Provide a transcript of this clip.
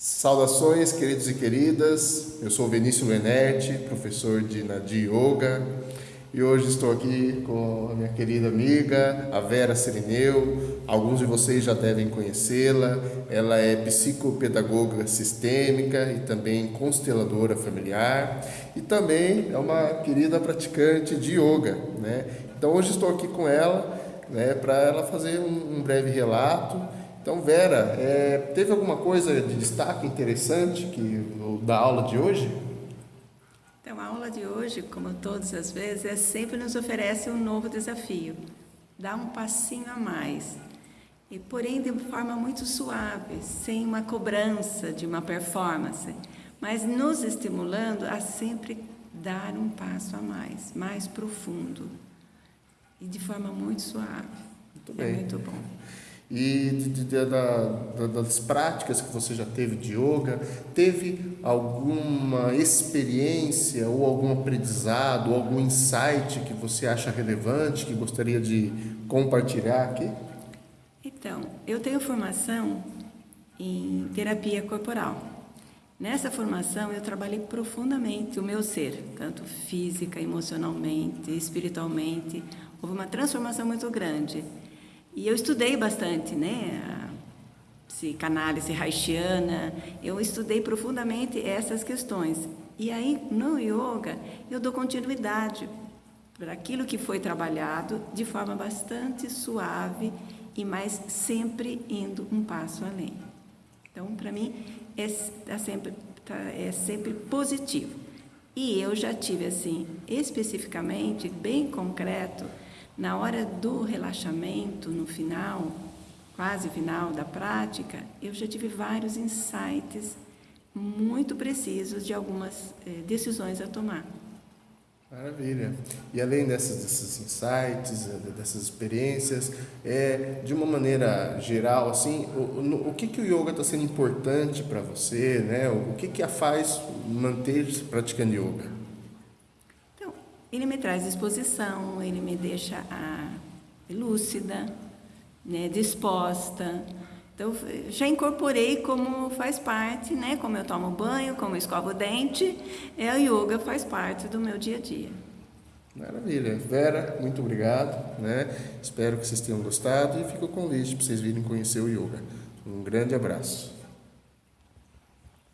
Saudações, queridos e queridas. Eu sou Vinícius Lenerti, professor de Nadi Yoga, e hoje estou aqui com a minha querida amiga, a Vera Serineu. Alguns de vocês já devem conhecê-la. Ela é psicopedagoga sistêmica e também consteladora familiar, e também é uma querida praticante de yoga, né? Então hoje estou aqui com ela, né, para ela fazer um, um breve relato então, Vera, é, teve alguma coisa de destaque interessante que, da aula de hoje? Então, a aula de hoje, como todas as vezes, é sempre nos oferece um novo desafio. Dá um passinho a mais. E, porém, de forma muito suave, sem uma cobrança de uma performance, mas nos estimulando a sempre dar um passo a mais, mais profundo. E de forma muito suave. Muito bem. É muito bom e de, de, da, das práticas que você já teve de yoga, teve alguma experiência ou algum aprendizado, ou algum insight que você acha relevante, que gostaria de compartilhar aqui? Então, eu tenho formação em terapia corporal. Nessa formação eu trabalhei profundamente o meu ser, tanto física, emocionalmente, espiritualmente. Houve uma transformação muito grande. E eu estudei bastante, né? A psicanálise haitiana, eu estudei profundamente essas questões. E aí, no yoga, eu dou continuidade para aquilo que foi trabalhado de forma bastante suave e mais sempre indo um passo além. Então, para mim, é, tá sempre, tá, é sempre positivo. E eu já tive, assim, especificamente, bem concreto, na hora do relaxamento, no final, quase final da prática, eu já tive vários insights muito precisos de algumas eh, decisões a tomar. Maravilha. E além desses insights, eh, dessas experiências, é, de uma maneira geral, assim, o, o que, que o yoga está sendo importante para você, né? O que, que a faz manter-se praticando yoga? Ele me traz disposição, ele me deixa ah, lúcida, né, disposta. Então, já incorporei como faz parte, né, como eu tomo banho, como eu escovo o dente, é, o yoga faz parte do meu dia a dia. Maravilha. Vera, muito obrigado. Né? Espero que vocês tenham gostado e fica o convite para vocês virem conhecer o yoga. Um grande abraço.